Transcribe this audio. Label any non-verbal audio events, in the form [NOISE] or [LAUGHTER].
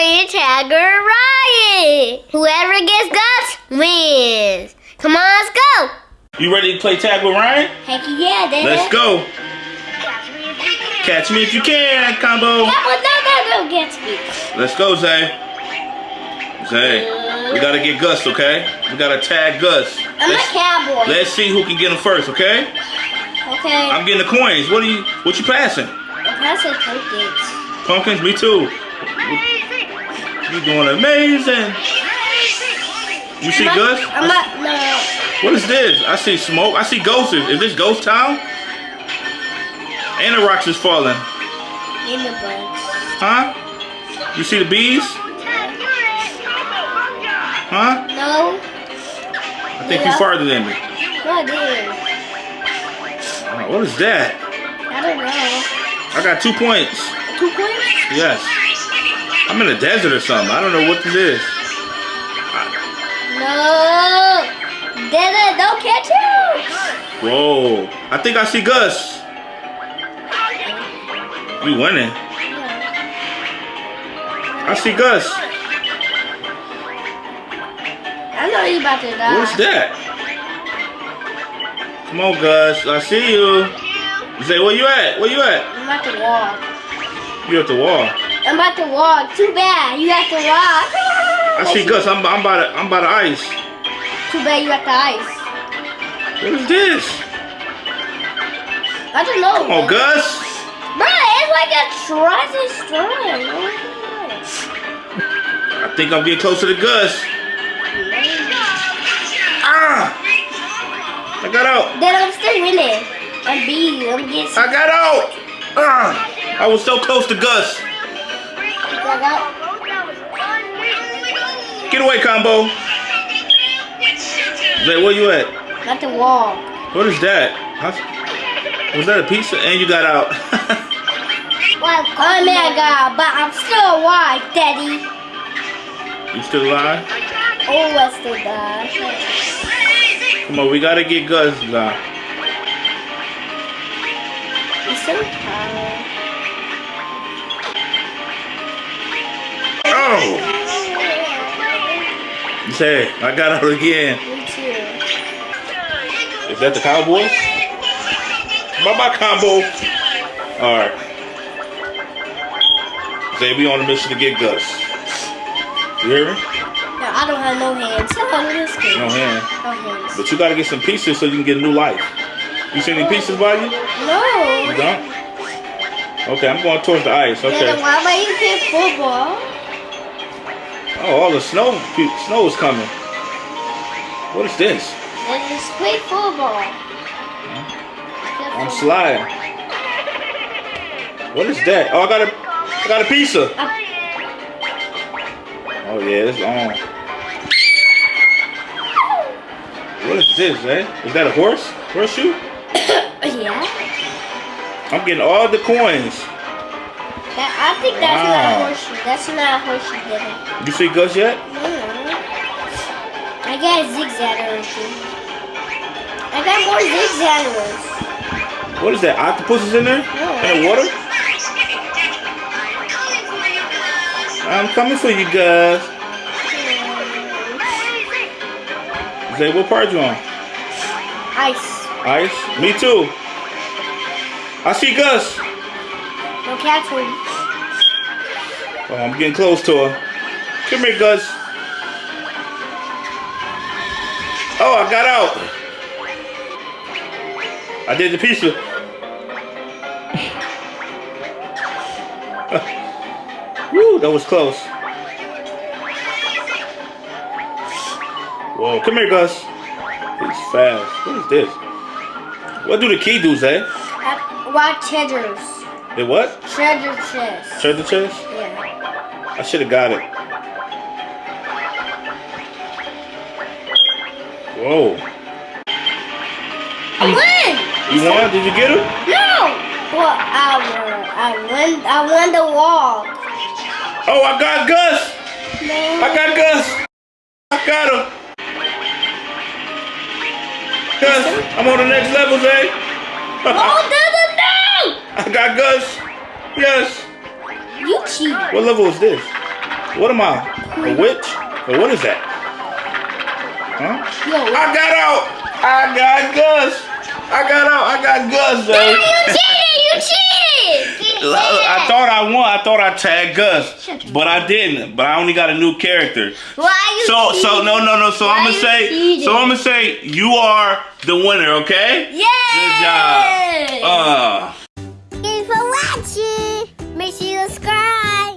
playing tag or riot. Whoever gets Gus wins. Come on, let's go. You ready to play tag with Ryan? Heck yeah, Dad. Let's go. Catch me if you can, combo. But no, no, no, get me. Let's go, Zay. Zay, we gotta get Gus, okay? We gotta tag Gus. I'm Let's, a cowboy. let's see who can get him first, okay? okay. I'm getting the coins. What are you? What you passing? I said pumpkins. Pumpkins, me too. You doing amazing. You see Gus? I'm not, no. What is this? I see smoke. I see ghosts. Is this Ghost Town? And the rocks is falling. In the bugs. Huh? You see the bees? Huh? No. I think you Yeah. farther than me. No, I. Oh, what is that? I don't know. I got two points. Two points? Yes. I'm in a desert or something. I don't know what this is. No. Dada, don't catch him. Whoa. I think I see Gus. We winning. I see Gus. I know you about to die. What's that? Come on, Gus. I see you. Say, where you at? Where you at? I'm about to walk. You at the wall. I'm about to walk. Too bad. You have to walk. I see Gus. I'm, I'm by the I'm by the ice. Too bad you got the ice. What is this? I don't know. Come on, Gus. Bro, it's like a treasure stone. I think I'm getting closer to Gus. Ah! I got out. Then I'm still winning. I'm beating. I'm getting I got out. Ah! I was so close to Gus. Get away, combo. Zay, where you at? Got the wall. What is that? Was that a pizza? And you got out. [LAUGHS] Well, oh my god, but I'm still alive, Daddy. you still alive? Oh, I still die. Come on, we gotta get Gus now. Alive. Say, I got out again. Me too. Is that the Cowboys? Bye bye, combo. Alright. Say, we on a mission to get Gus. You hear me? No, I don't have no hands. No, this kid. No hand. No hands. But you gotta get some pieces so you can get a new life. You see any pieces by you? You No. don't? Okay, I'm going towards the ice. Yeah, then Okay. why am I even playing football? Oh, all the snow snow is coming. What is this? Then just play football. I'm sliding. What is that? Oh, I got a, I got a pizza. Oh yeah, it's on. What is this, eh? Is that a horse? Horseshoe? [COUGHS] yeah. I'm getting all the coins. That, I think that's not Wow. a horseshoe. That's not a horseshoe, Daddy. You see Gus yet? Mm. I got a zigzag or something. I got more zigzag ones. What is that? Octopuses in there? In the water? I'm coming for you guys. Say, what part you on? Ice. Ice? Me too. I see Gus. No one. Oh, I'm getting close to her. Come here, Gus. Oh, I got out. I did the pizza. [LAUGHS] Woo, that was close. Whoa, come here, Gus. He's fast. What is this? What do the key do, Zay? Uh, What treasures? It what? Treasure chest. Treasure chest? Yeah. I should have got it. Whoa. I win! You won? Did you get him? No! Well, I won. I won. I won the wall. Oh, I got Gus. No. I got Gus. I got him. Gus, I'm on the next level, Zay. Oh, no, no, no! [LAUGHS] I got Gus. Yes. You cheated. What level is this? What am I? A witch? Or what is that? Huh? Yo, I got out! I got Gus! I got out! I got Gus, though! you cheated! You cheated! [LAUGHS] I thought I won. I thought I tagged Gus, but I didn't. But I only got a new character. Why you So, so cheating? no, no, no. So Why I'm gonna say, cheating? so I'm gonna say, you are the winner. Okay? Yeah! Good job. Uh. Make sure you subscribe.